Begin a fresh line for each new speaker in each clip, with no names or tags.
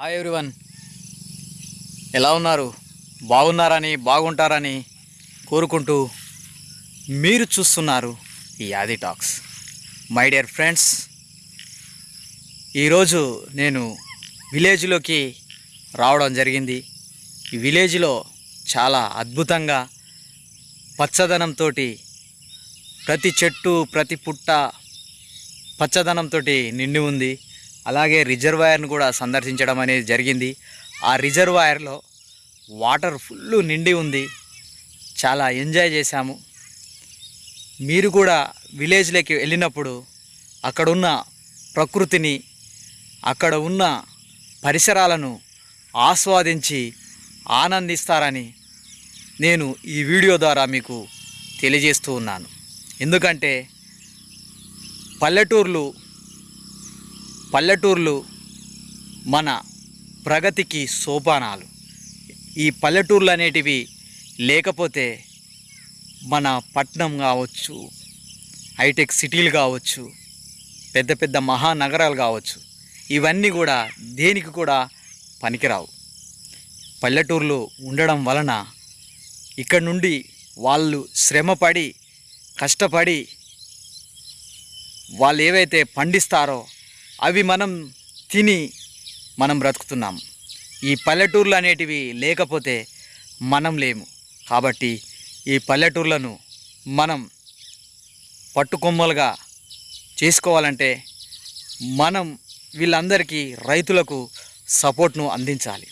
Hi everyone ఎలా ఉన్నారు? బాగున్నారని బాగుంటారని కోరుకుంటూ మీరు చూస్తున్నారు ఈ యాది టాక్స్. మై డియర్ ఫ్రెండ్స్ ఈరోజు నేను విలేజ్లోకి రావడం జరిగింది. ఈ విలేజ్లో చాలా అద్భుతంగా పచ్చదనంతో ప్రతి చెట్టు ప్రతి పుట్ట పచ్చదనంతో నిండి ఉంది. అలాగే రిజర్వాయర్ను కూడా సందర్శించడం అనేది జరిగింది. ఆ రిజర్వాయర్లో వాటర్ ఫుల్ నిండి ఉంది. చాలా ఎంజాయ్ చేశాము. మీరు కూడా విలేజ్లోకి వెళ్ళినప్పుడు అక్కడున్న ప్రకృతిని అక్కడ ఉన్న పరిసరాలను ఆస్వాదించి ఆనందిస్తారని నేను ఈ వీడియో ద్వారా మీకు తెలియజేస్తూ ఉన్నాను. ఎందుకంటే పల్లెటూర్లు పల్లెటూర్లు మన ప్రగతికి సోపానాలు. ఈ పల్లెటూర్లు అనేటివి లేకపోతే మన పట్నం కావచ్చు హైటెక్ సిటీలు కావచ్చు పెద్ద పెద్ద మహానగరాలు కావచ్చు ఇవన్నీ కూడా దేనికి కూడా పనికిరావు. పల్లెటూర్లు ఉండడం వలన ఇక్కడ నుండి వాళ్ళు శ్రమపడి కష్టపడి వాళ్ళు ఏవైతే పండిస్తారో అవి మనం తిని మనం బ్రతుకుతున్నాం. ఈ పల్లెటూర్లు అనేటివి లేకపోతే మనం లేము. కాబట్టి ఈ పల్లెటూర్లను మనం పట్టుకొమ్మలుగా చేసుకోవాలంటే మనం వీళ్ళందరికీ రైతులకు సపోర్ట్ను అందించాలి.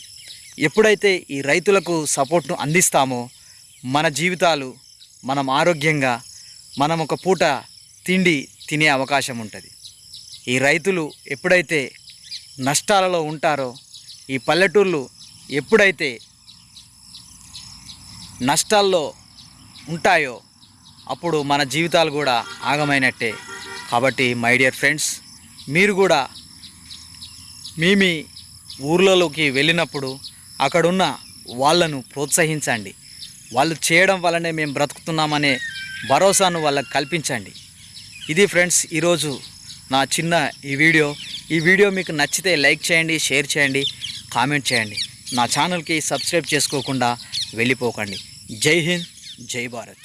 ఎప్పుడైతే ఈ రైతులకు సపోర్ట్ను అందిస్తామో మన జీవితాలు మనం ఆరోగ్యంగా మనం ఒక పూట తిండి తినే అవకాశం ఉంటుంది. ఈ రైతులు ఎప్పుడైతే నష్టాలలో ఉంటారో ఈ పల్లెటూర్లు ఎప్పుడైతే నష్టాల్లో ఉంటాయో అప్పుడు మన జీవితాలు కూడా ఆగమైనట్టే. కాబట్టి మై డియర్ ఫ్రెండ్స్ మీరు కూడా మీ మీ ఊర్లలోకి వెళ్ళినప్పుడు అక్కడున్న వాళ్ళను ప్రోత్సహించండి. వాళ్ళు చేయడం వల్లనే మేము బ్రతుకుతున్నామనే భరోసాను వాళ్ళకు కల్పించండి. ఇది ఫ్రెండ్స్ ఈరోజు నా చిన్న ఈ వీడియో. ఈ వీడియో మీకు నచ్చితే లైక్ చేయండి షేర్ చేయండి కామెంట్ చేయండి. నా ఛానల్కి సబ్స్క్రైబ్ చేసుకోకుండా వెళ్ళిపోకండి. జై హింద్ జై భారత్.